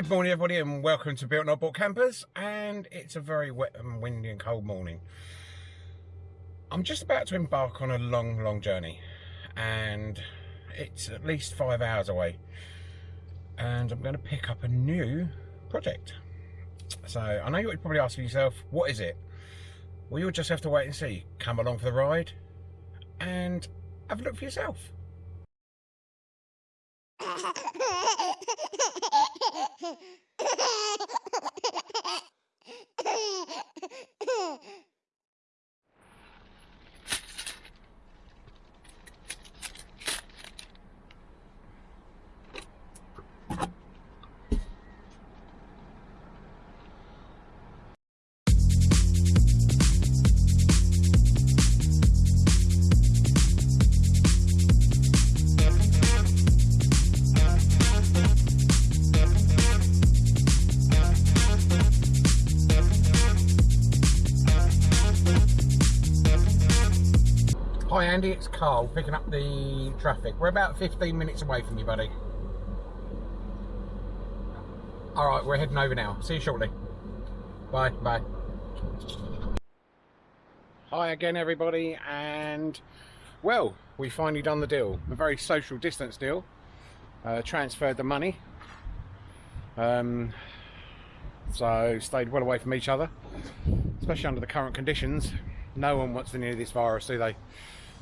Good morning everybody and welcome to Built Not Bought Campers and it's a very wet and windy and cold morning. I'm just about to embark on a long long journey and it's at least five hours away and I'm going to pick up a new project. So I know you're probably asking yourself what is it? Well you'll just have to wait and see. Come along for the ride and have a look for yourself. フフフフ。Andy, it's Carl picking up the traffic. We're about 15 minutes away from you, buddy. Alright, we're heading over now. See you shortly. Bye, bye. Hi again everybody and well, we finally done the deal. A very social distance deal. Uh, transferred the money. Um, so stayed well away from each other, especially under the current conditions. No one wants to near this virus, do they?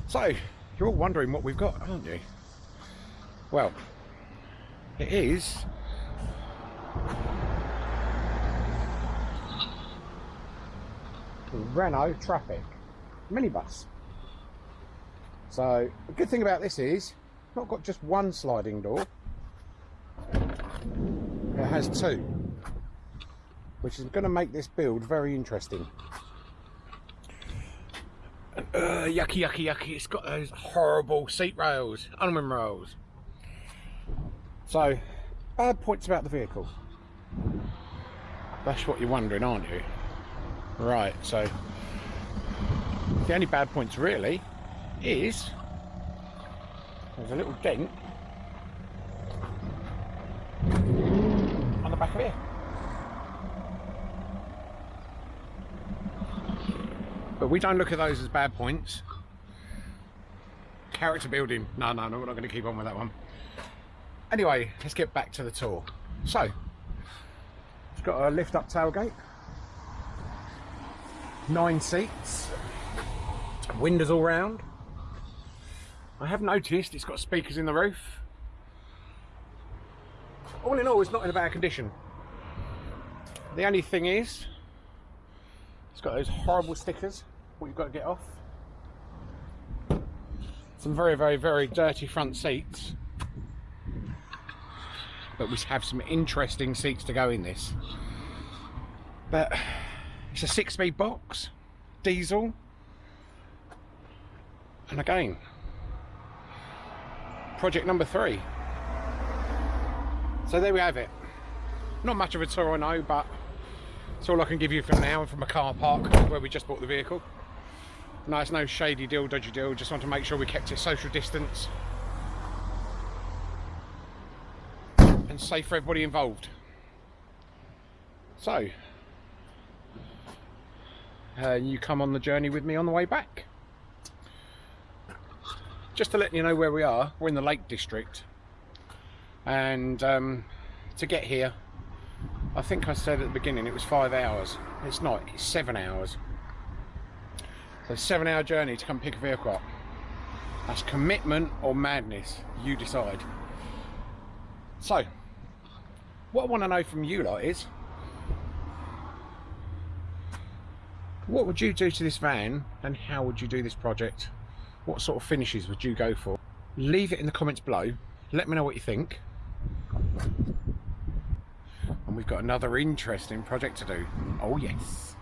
So, you're all wondering what we've got, aren't you? Well, it is Renault Trafic minibus. So, the good thing about this is, not got just one sliding door, it has two, which is going to make this build very interesting uh, yucky, yucky, yucky. It's got those horrible seat rails, aluminum rails. So, bad points about the vehicle. That's what you're wondering, aren't you? Right, so the only bad points really is there's a little dent on the back of here. But we don't look at those as bad points. Character building. No, no, no, we're not going to keep on with that one. Anyway, let's get back to the tour. So, it's got a lift up tailgate. Nine seats. Windows all round. I have noticed it's got speakers in the roof. All in all, it's not in a bad condition. The only thing is, it's got those horrible stickers what you've got to get off. Some very, very, very dirty front seats. But we have some interesting seats to go in this. But it's a six-speed box, diesel. And again, project number three. So there we have it. Not much of a tour I know, but it's all I can give you for now from a car park where we just bought the vehicle. It's no shady deal, dodgy deal. Just want to make sure we kept it social distance. And safe for everybody involved. So, uh, you come on the journey with me on the way back. Just to let you know where we are, we're in the Lake District. And um, to get here, I think I said at the beginning it was five hours. It's not, it's seven hours. So seven hour journey to come pick a vehicle up. That's commitment or madness, you decide. So, what I want to know from you lot is, what would you do to this van and how would you do this project? What sort of finishes would you go for? Leave it in the comments below. Let me know what you think. And we've got another interesting project to do. Oh yes.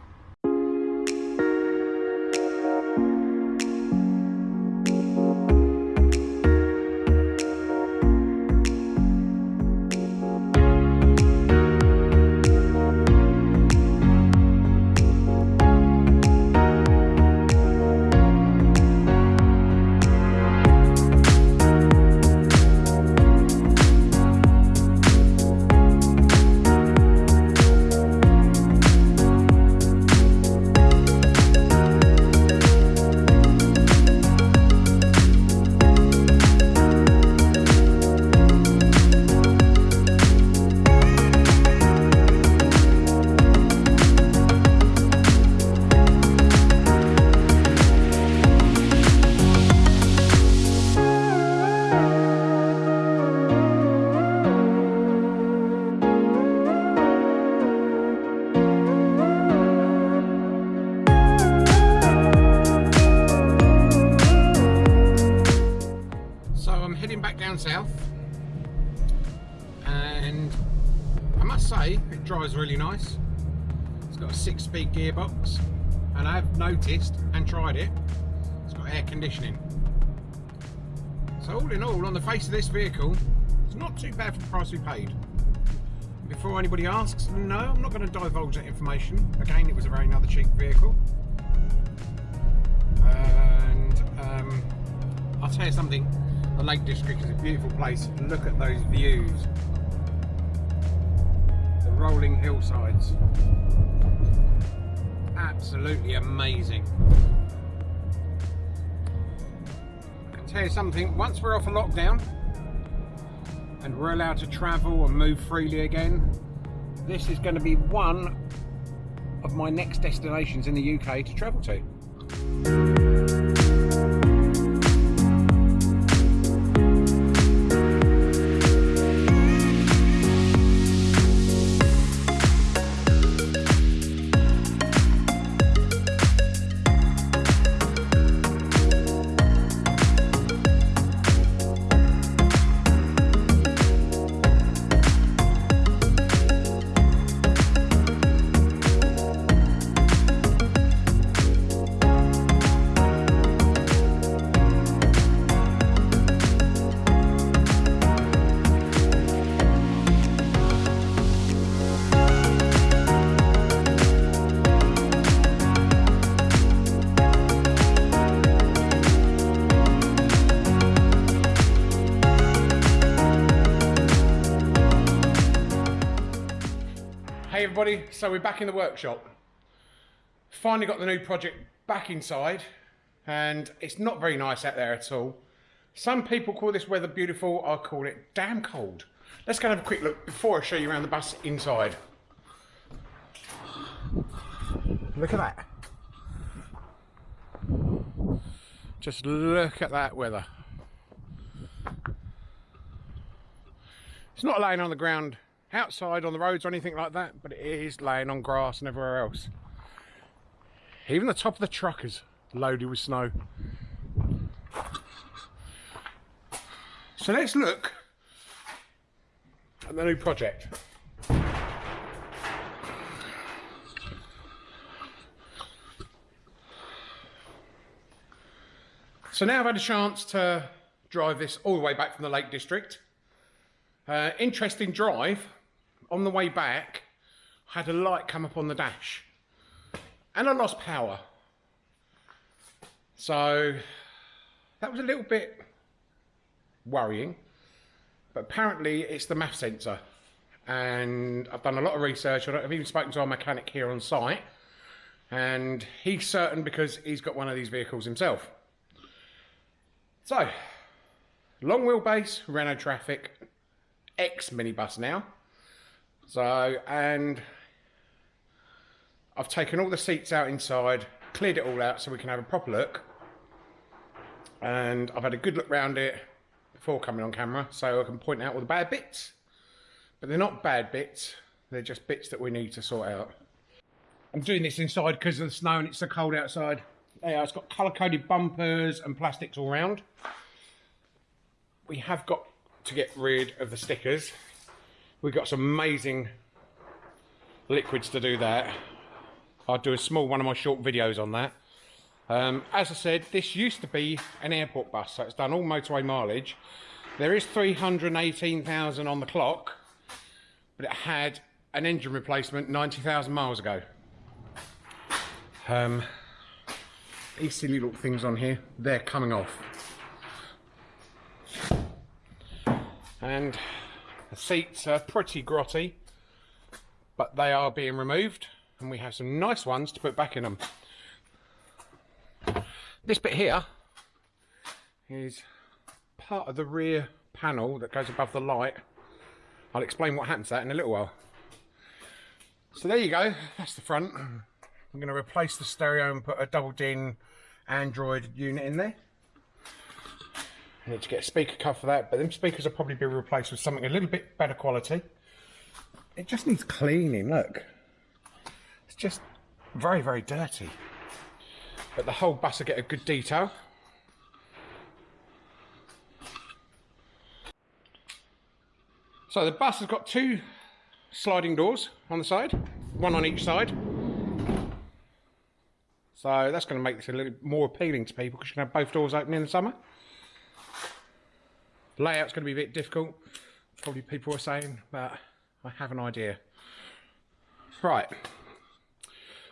South and I must say it drives really nice. It's got a six speed gearbox and I have noticed and tried it, it's got air conditioning. So all in all, on the face of this vehicle, it's not too bad for the price we paid. Before anybody asks, no, I'm not going to divulge that information. Again, it was a very another cheap vehicle. And um, I'll tell you something, the Lake District is a beautiful place. Look at those views. The rolling hillsides. Absolutely amazing. I can tell you something, once we're off a lockdown, and we're allowed to travel and move freely again, this is going to be one of my next destinations in the UK to travel to. So we're back in the workshop. Finally got the new project back inside and it's not very nice out there at all. Some people call this weather beautiful, I call it damn cold. Let's go and have a quick look before I show you around the bus inside. Look at that. Just look at that weather. It's not laying on the ground outside on the roads or anything like that, but it is laying on grass and everywhere else. Even the top of the truck is loaded with snow. So let's look at the new project. So now I've had a chance to drive this all the way back from the Lake District. Uh, interesting drive. On the way back, I had a light come up on the dash. And I lost power. So that was a little bit worrying. But apparently it's the MAF sensor. And I've done a lot of research. I've even spoken to our mechanic here on site. And he's certain because he's got one of these vehicles himself. So, long wheelbase, Renault Trafic, X minibus now. So, and I've taken all the seats out inside, cleared it all out so we can have a proper look. And I've had a good look round it before coming on camera so I can point out all the bad bits. But they're not bad bits, they're just bits that we need to sort out. I'm doing this inside because of the snow and it's so cold outside. Yeah, it's got colour-coded bumpers and plastics all round. We have got to get rid of the stickers. We've got some amazing liquids to do that. I'll do a small one of my short videos on that. Um, as I said, this used to be an airport bus, so it's done all motorway mileage. There is 318,000 on the clock, but it had an engine replacement 90,000 miles ago. Um, these silly little things on here, they're coming off. And the seats are pretty grotty, but they are being removed, and we have some nice ones to put back in them. This bit here is part of the rear panel that goes above the light. I'll explain what happens to that in a little while. So there you go, that's the front. I'm going to replace the stereo and put a double din Android unit in there. Need to get a speaker cover for that, but them speakers will probably be replaced with something a little bit better quality. It just needs cleaning, look. It's just very, very dirty. But the whole bus will get a good detail. So the bus has got two sliding doors on the side, one on each side. So that's going to make this a little more appealing to people because you can have both doors open in the summer. Layout's going to be a bit difficult, probably people are saying, but I have an idea. Right,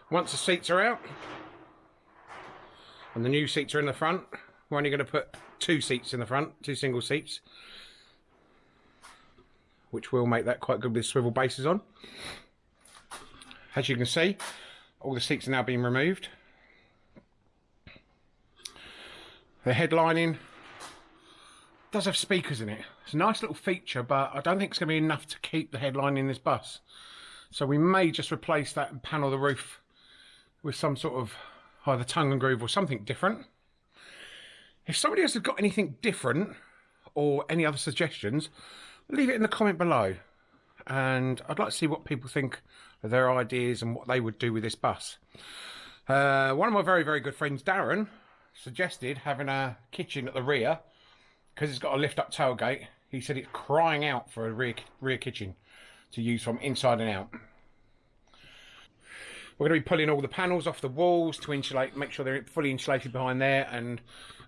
once the seats are out and the new seats are in the front, we're only going to put two seats in the front, two single seats, which will make that quite good with swivel bases on. As you can see, all the seats are now being removed. The headlining does have speakers in it. It's a nice little feature, but I don't think it's going to be enough to keep the headline in this bus. So we may just replace that and panel the roof with some sort of either tongue and groove or something different. If somebody else has got anything different or any other suggestions, leave it in the comment below. And I'd like to see what people think of their ideas and what they would do with this bus. Uh, one of my very, very good friends, Darren, suggested having a kitchen at the rear because it's got a lift up tailgate. He said it's crying out for a rear, rear kitchen to use from inside and out. We're going to be pulling all the panels off the walls to insulate, make sure they're fully insulated behind there and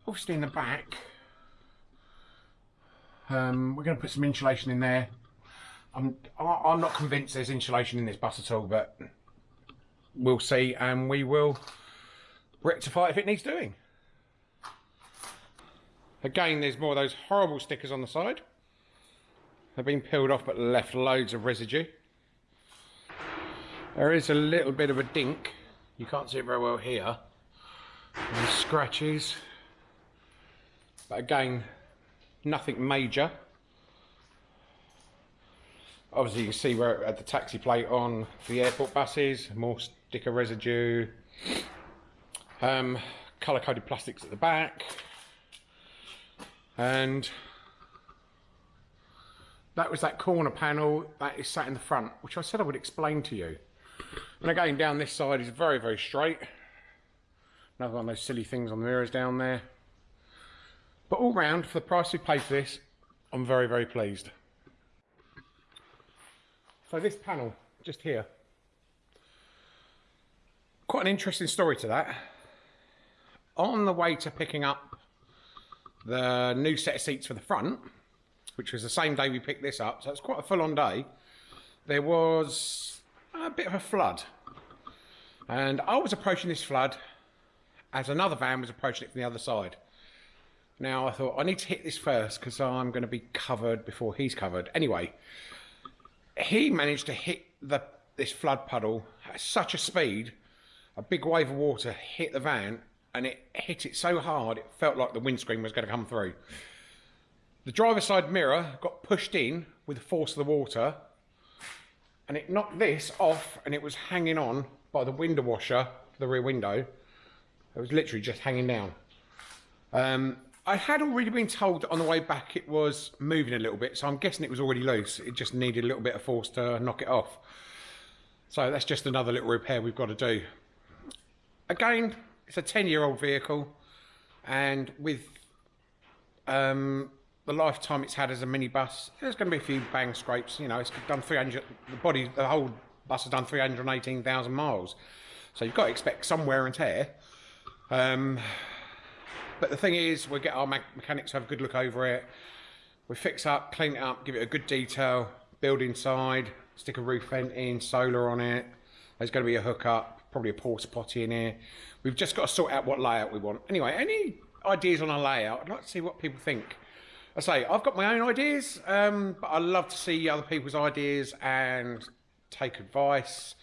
obviously in the back um, we're going to put some insulation in there. I'm, I'm not convinced there's insulation in this bus at all, but we'll see and we will rectify if it needs doing. Again, there's more of those horrible stickers on the side. They've been peeled off but left loads of residue. There is a little bit of a dink. You can't see it very well here. And scratches. But again, nothing major. Obviously you can see where had the taxi plate on the airport buses. More sticker residue. Um, colour coded plastics at the back and that was that corner panel that is sat in the front which I said I would explain to you. And again down this side is very very straight. Another one of those silly things on the mirrors down there. But all round for the price we paid for this I'm very very pleased. So this panel just here. Quite an interesting story to that. On the way to picking up the new set of seats for the front, which was the same day we picked this up, so it's quite a full-on day, there was a bit of a flood. And I was approaching this flood as another van was approaching it from the other side. Now I thought, I need to hit this first because I'm going to be covered before he's covered. Anyway, he managed to hit the this flood puddle at such a speed, a big wave of water hit the van and it hit it so hard it felt like the windscreen was going to come through. The driver's side mirror got pushed in with the force of the water and it knocked this off and it was hanging on by the window washer for the rear window. It was literally just hanging down. Um, I had already been told on the way back it was moving a little bit, so I'm guessing it was already loose. It just needed a little bit of force to knock it off. So that's just another little repair we've got to do. Again, it's a 10 year old vehicle and with um, the lifetime it's had as a minibus, there's going to be a few bang scrapes. You know, it's done 300, the body, the whole bus has done 318,000 miles. So you've got to expect some wear and tear. Um, but the thing is, we get our mechanics to have a good look over it. We fix up, clean it up, give it a good detail, build inside, stick a roof vent in, solar on it. There's going to be a hookup probably a porta potty in here. We've just got to sort out what layout we want. Anyway, any ideas on a layout? I'd like to see what people think. I say, I've got my own ideas, um, but I love to see other people's ideas and take advice.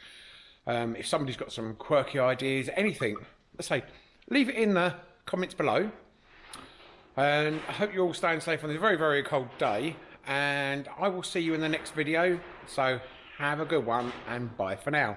Um, if somebody's got some quirky ideas, anything, let's say, leave it in the comments below. And I hope you're all staying safe on this very, very cold day. And I will see you in the next video. So have a good one and bye for now.